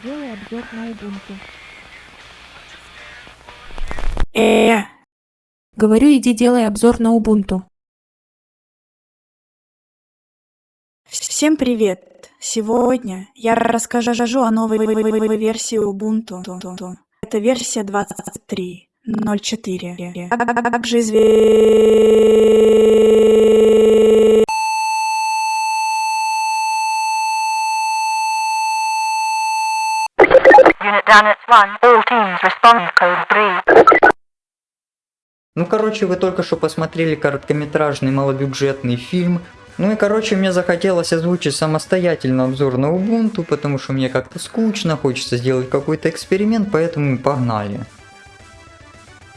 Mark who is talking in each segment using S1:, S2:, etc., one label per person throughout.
S1: Сделай обзор на Ubuntu.
S2: Э,
S1: Говорю, иди делай обзор на Ubuntu.
S2: Всем привет! Сегодня я расскажу о новой версии Ubuntu. Это версия 23.04. А Также известна
S3: At 1. All teams respond code 3.
S4: Ну, короче, вы только что посмотрели короткометражный малобюджетный фильм. Ну и, короче, мне захотелось озвучить самостоятельно обзор на Ubuntu, потому что мне как-то скучно, хочется сделать какой-то эксперимент, поэтому погнали.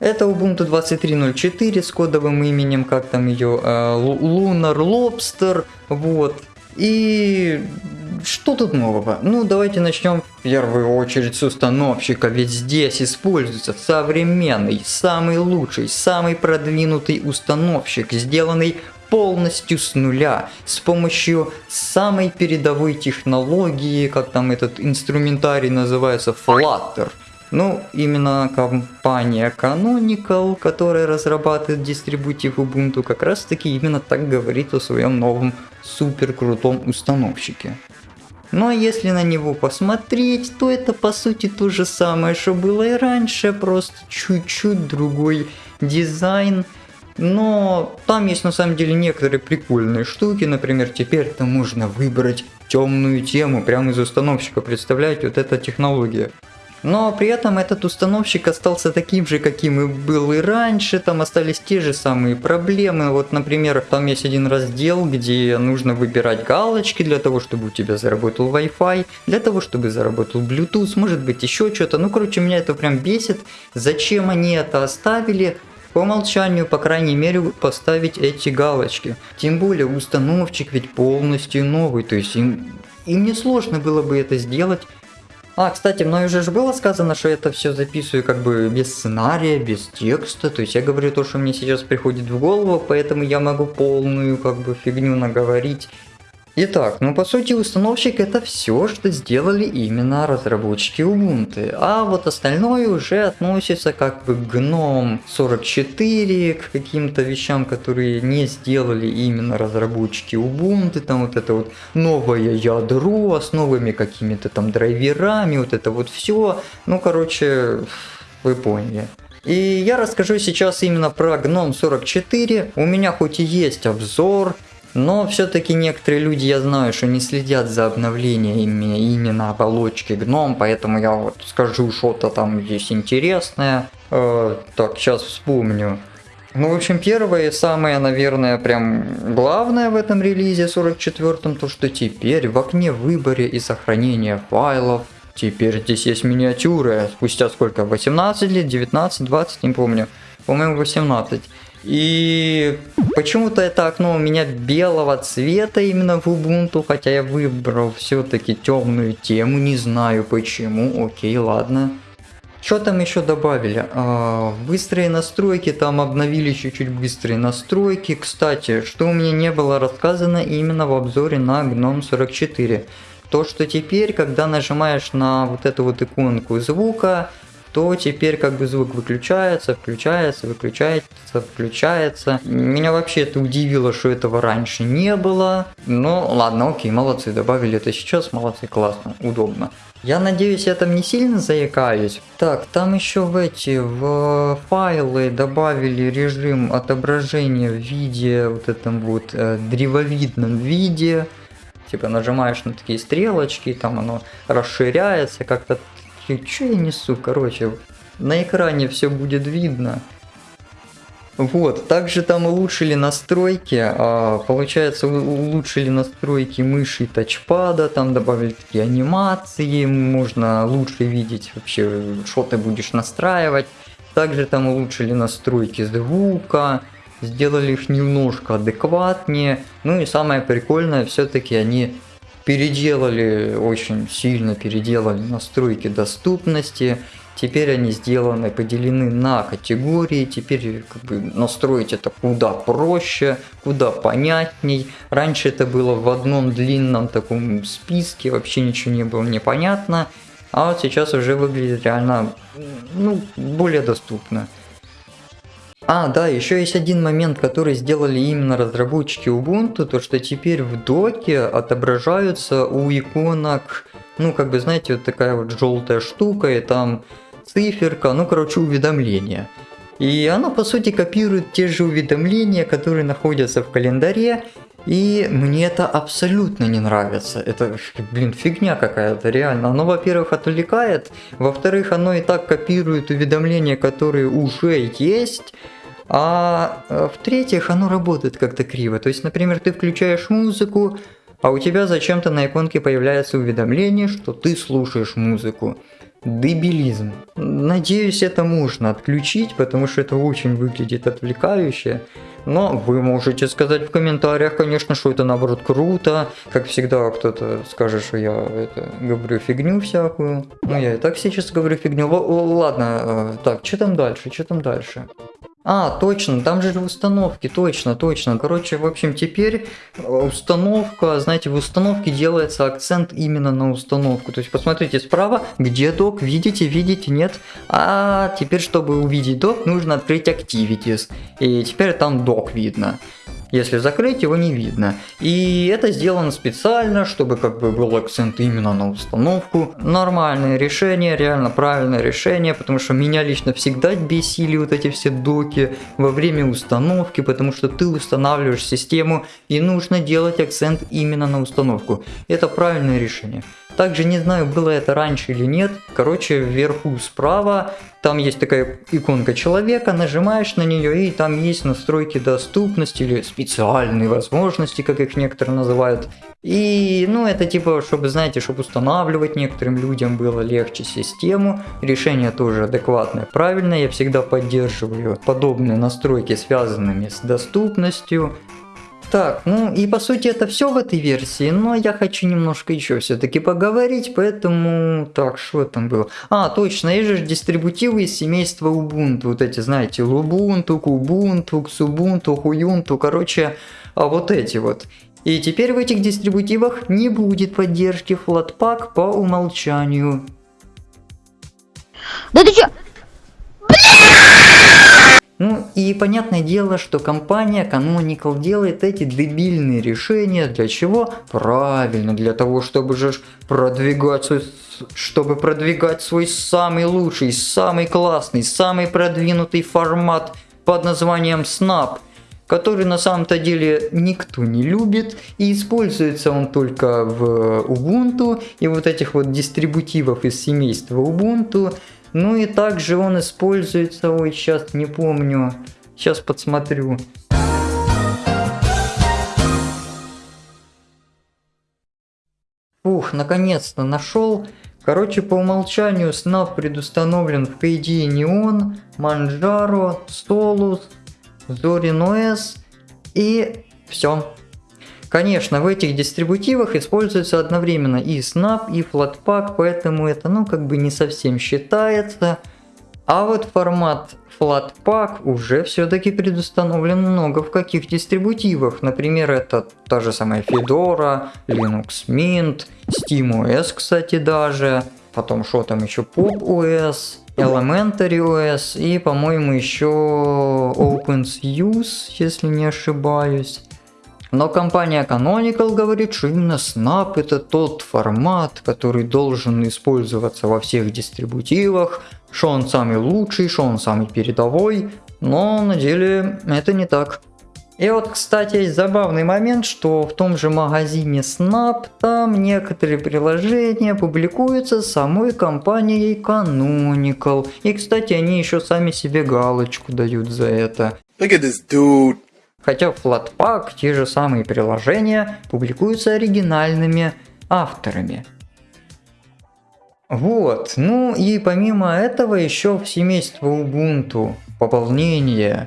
S4: Это Ubuntu 23.04 с кодовым именем, как там ее, э, Lunar Lobster, вот. И что тут нового? Ну, давайте начнем в первую очередь с установщика, ведь здесь используется современный, самый лучший, самый продвинутый установщик, сделанный полностью с нуля, с помощью самой передовой технологии, как там этот инструментарий называется, Flutter. Ну, именно компания Canonical, которая разрабатывает дистрибутив Ubuntu, как раз таки именно так говорит о своем новом супер крутом установщике. А если на него посмотреть, то это по сути то же самое, что было и раньше, просто чуть-чуть другой дизайн. Но там есть на самом деле некоторые прикольные штуки, например, теперь там можно выбрать темную тему прямо из установщика, представляете, вот эта технология. Но при этом этот установщик остался таким же, каким и был и раньше, там остались те же самые проблемы. Вот, например, там есть один раздел, где нужно выбирать галочки для того, чтобы у тебя заработал Wi-Fi, для того, чтобы заработал Bluetooth, может быть еще что-то. Ну, короче, меня это прям бесит. Зачем они это оставили? по умолчанию, по крайней мере, поставить эти галочки. Тем более установщик ведь полностью новый, то есть им, им не сложно было бы это сделать. А, кстати, мной уже же было сказано, что это все записываю как бы без сценария, без текста. То есть я говорю то, что мне сейчас приходит в голову, поэтому я могу полную как бы фигню наговорить. Итак, ну по сути установщик это все, что сделали именно разработчики Ubuntu. А вот остальное уже относится как бы к GNOME 44, к каким-то вещам, которые не сделали именно разработчики Ubuntu. Там вот это вот новое ядро с новыми какими-то там драйверами, вот это вот все. Ну короче, вы поняли. И я расскажу сейчас именно про GNOME 44. У меня хоть и есть обзор, но все-таки некоторые люди, я знаю, что не следят за обновлениями именно оболочки гном, поэтому я вот скажу что-то там здесь интересное. Э, так, сейчас вспомню. Ну, в общем, первое и самое, наверное, прям главное в этом релизе 44-м, то что теперь в окне выборе и сохранения файлов Теперь здесь есть миниатюры. Спустя сколько? 18 лет, 19, 20, не помню. По-моему, 18. И почему-то это окно у меня белого цвета именно в Ubuntu, хотя я выбрал все-таки темную тему, не знаю почему, окей, ладно. Что там еще добавили? А, быстрые настройки, там обновили чуть-чуть быстрые настройки. Кстати, что у меня не было рассказано именно в обзоре на GNOME 44. То, что теперь, когда нажимаешь на вот эту вот иконку звука, то теперь как бы звук выключается, включается, выключается, включается. Меня вообще это удивило, что этого раньше не было. Ну ладно, окей, молодцы, добавили это сейчас, молодцы, классно, удобно. Я надеюсь, я там не сильно заикаюсь. Так, там еще в эти, в файлы добавили режим отображения в виде, вот этом вот э, древовидном виде. Типа нажимаешь на такие стрелочки, там оно расширяется, как-то что я несу? Короче, на экране все будет видно. Вот, также там улучшили настройки, а, получается улучшили настройки мыши и тачпада, там добавили такие анимации, можно лучше видеть вообще, что ты будешь настраивать. Также там улучшили настройки звука, сделали их немножко адекватнее. Ну и самое прикольное, все-таки они переделали, очень сильно переделали настройки доступности. Теперь они сделаны, поделены на категории, теперь как бы, настроить это куда проще, куда понятней. Раньше это было в одном длинном таком списке, вообще ничего не было непонятно. а вот сейчас уже выглядит реально, ну, более доступно. А, да, еще есть один момент, который сделали именно разработчики Ubuntu, то что теперь в доке отображаются у иконок, ну, как бы, знаете, вот такая вот желтая штука, и там циферка, ну, короче, уведомления. И оно, по сути, копирует те же уведомления, которые находятся в календаре, и мне это абсолютно не нравится. Это, блин, фигня какая-то, реально. Оно, во-первых, отвлекает, во-вторых, оно и так копирует уведомления, которые уже есть, а э, в-третьих, оно работает как-то криво. То есть, например, ты включаешь музыку, а у тебя зачем-то на иконке появляется уведомление, что ты слушаешь музыку. Дебилизм. Надеюсь, это можно отключить, потому что это очень выглядит отвлекающе. Но вы можете сказать в комментариях, конечно, что это наоборот круто. Как всегда, кто-то скажет, что я это, говорю фигню всякую. Ну, я и так сейчас говорю фигню. Л ладно, э, так, что там дальше, что там дальше? А, точно, там же установки, точно, точно. Короче, в общем, теперь э, установка, знаете, в установке делается акцент именно на установку. То есть, посмотрите справа, где док, видите, видите, нет. А теперь, чтобы увидеть док, нужно открыть Activities. И теперь там док видно. Если закрыть, его не видно. И это сделано специально, чтобы как бы был акцент именно на установку. Нормальное решение, реально правильное решение, потому что меня лично всегда бесили вот эти все доки во время установки, потому что ты устанавливаешь систему и нужно делать акцент именно на установку. Это правильное решение. Также не знаю, было это раньше или нет. Короче, вверху справа, там есть такая иконка человека, нажимаешь на нее, и там есть настройки доступности или специальные возможности, как их некоторые называют. И, ну, это типа, чтобы, знаете, чтобы устанавливать некоторым людям было легче систему. Решение тоже адекватное, правильное. Я всегда поддерживаю подобные настройки, связанными с доступностью. Так, ну и по сути это все в этой версии, но я хочу немножко еще все-таки поговорить, поэтому... Так, что там было? А, точно, есть же дистрибутивы из семейства Ubuntu, вот эти, знаете, Lubuntu, Kubuntu, Xubuntu, Huyuntu, короче, а вот эти вот. И теперь в этих дистрибутивах не будет поддержки Flatpak по умолчанию.
S5: Да ты чё?
S4: Ну и понятное дело, что компания Canonical делает эти дебильные решения. Для чего? Правильно, для того, чтобы же продвигать свой, чтобы продвигать свой самый лучший, самый классный, самый продвинутый формат под названием Snap который на самом-то деле никто не любит, и используется он только в Ubuntu. И вот этих вот дистрибутивов из семейства Ubuntu, ну и также он используется, ой, сейчас не помню, сейчас подсмотрю. Ух, наконец-то нашел. Короче, по умолчанию Snap предустановлен в KDE Neon, Manjaro, Solus, Zorin OS и все. Конечно, в этих дистрибутивах используется одновременно и Snap, и Flatpak, поэтому это ну как бы не совсем считается. А вот формат Flatpak уже все-таки предустановлен много в каких дистрибутивах. Например, это та же самая Fedora, Linux Mint, SteamOS, кстати, даже. Потом что там еще, PopOS, Elementary OS и, по-моему, еще OpenSUSE, если не ошибаюсь. Но компания Canonical говорит, что именно Snap это тот формат, который должен использоваться во всех дистрибутивах, что он самый лучший, что он самый передовой, но на деле это не так. И вот, кстати, есть забавный момент, что в том же магазине Snap там некоторые приложения публикуются самой компанией Canonical. И, кстати, они еще сами себе галочку дают за это.
S6: Look at this dude.
S4: Хотя Flatpak те же самые приложения публикуются оригинальными авторами. Вот, ну и помимо этого еще в семейство Ubuntu пополнение.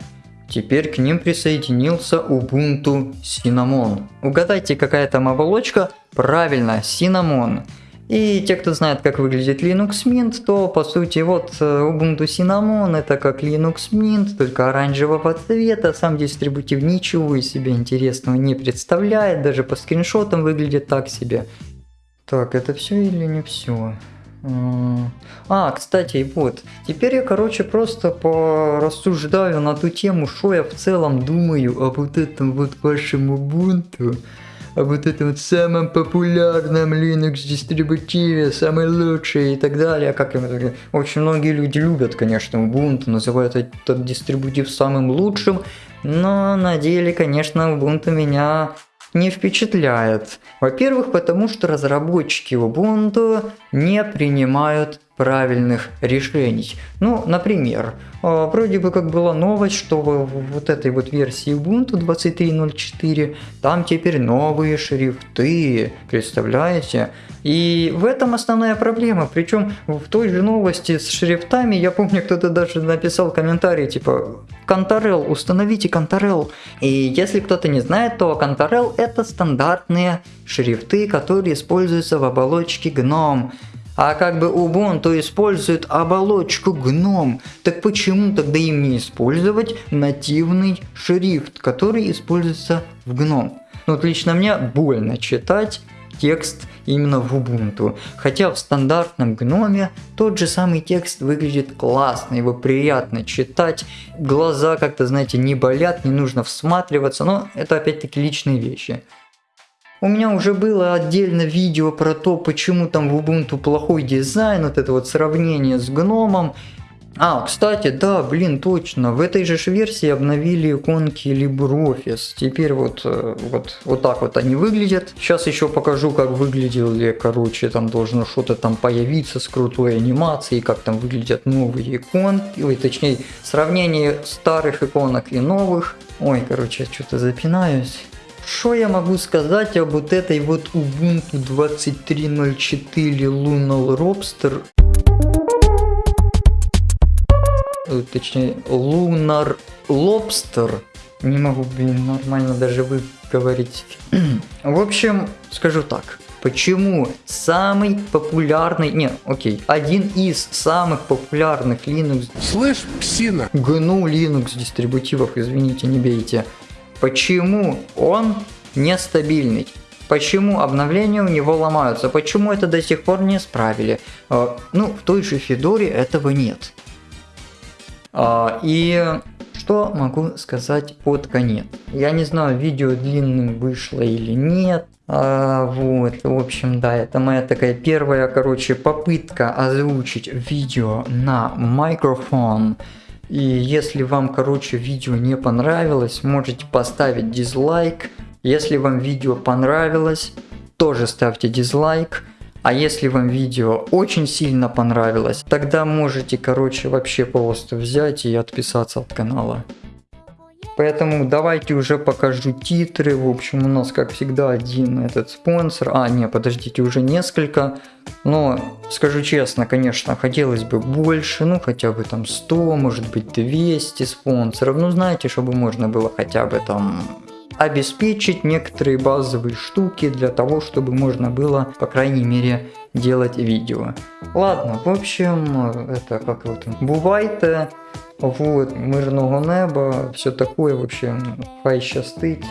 S4: Теперь к ним присоединился Ubuntu Cinnamon. Угадайте, какая там оболочка? Правильно, Cinnamon. И те, кто знает, как выглядит Linux Mint, то по сути вот э, Ubuntu Cinnamon это как Linux Mint, только оранжевого цвета. Сам дистрибутив ничего из себя интересного не представляет, даже по скриншотам выглядит так себе. Так, это все или не все? М, А, кстати, вот, теперь я, короче, просто порассуждаю на ту тему, что я в целом думаю об вот этом вот вашем Ubuntu, о вот этом вот самом популярном Linux дистрибутиве, самый лучший и так далее. Как им это- Очень многие люди любят, конечно, Ubuntu, называют этот дистрибутив самым лучшим, но на деле, конечно, Ubuntu меня не впечатляет. Во-первых, потому что разработчики Ubuntu не принимают правильных решений. Ну, например, э, вроде бы как была новость, что в вот этой вот версии Ubuntu 23.04 там теперь новые шрифты, представляете? И в этом основная проблема. Причем в той же новости с шрифтами, я помню, кто-то даже написал комментарий, типа, Конторел, установите Конторел. И если кто-то не знает, то Конторел это стандартные шрифты, которые используются в оболочке GNOME. А как бы Ubuntu использует оболочку GNOME, так почему тогда им не использовать нативный шрифт, который используется в GNOME? Ну вот лично мне больно читать текст именно в Ubuntu. Хотя в стандартном гноме тот же самый текст выглядит классно, его приятно читать, глаза как-то, знаете, не болят, не нужно всматриваться, но это опять-таки личные вещи. У меня уже было отдельно видео про то, почему там в Ubuntu плохой дизайн, вот это вот сравнение с гномом. А, кстати, да, блин, точно, в этой же версии обновили иконки LibreOffice. Теперь вот, э, вот, вот так вот они выглядят. Сейчас еще покажу, как выглядели, короче, там должно что-то там появиться с крутой анимацией, как там выглядят новые иконки, ой, точнее, сравнение старых иконок и новых. Ой, короче, что-то запинаюсь. Что я могу сказать об вот этой вот Ubuntu 23.04 Lunar Lobster? Э, Точнее, Lunar Lobster. Не могу, блин, нормально даже выговорить. В общем, скажу так. Почему самый популярный, не, окей, один из самых популярных Linux
S5: Слышь, псина,
S4: GNU Linux дистрибутивов, извините, не бейте. Почему он нестабильный? Почему обновления у него ломаются? Почему это до сих пор не исправили? Э, Ну, в той же Федоре этого нет. А, И что могу сказать под конец? Я не знаю, видео длинным вышло или нет. А, вот, в общем, да, это моя такая первая, короче, попытка озвучить видео на микрофон. И если вам, короче, видео не понравилось, можете поставить дизлайк. Если вам видео понравилось, тоже ставьте дизлайк. А если вам видео очень сильно понравилось, тогда можете, короче, вообще просто взять и отписаться от канала. Поэтому давайте уже покажу титры. В общем, у нас, как всегда, один этот спонсор. А, не, подождите, уже несколько. Но, скажу честно, конечно, хотелось бы больше. Ну, хотя бы там 100, может быть 200 спонсоров. Ну, знаете, чтобы можно было хотя бы там обеспечить некоторые базовые штуки для того, чтобы можно было, по крайней мере, делать видео. Ладно, в общем, это как вот бувайте, вот, мирного неба, все такое, в общем, хай щастить.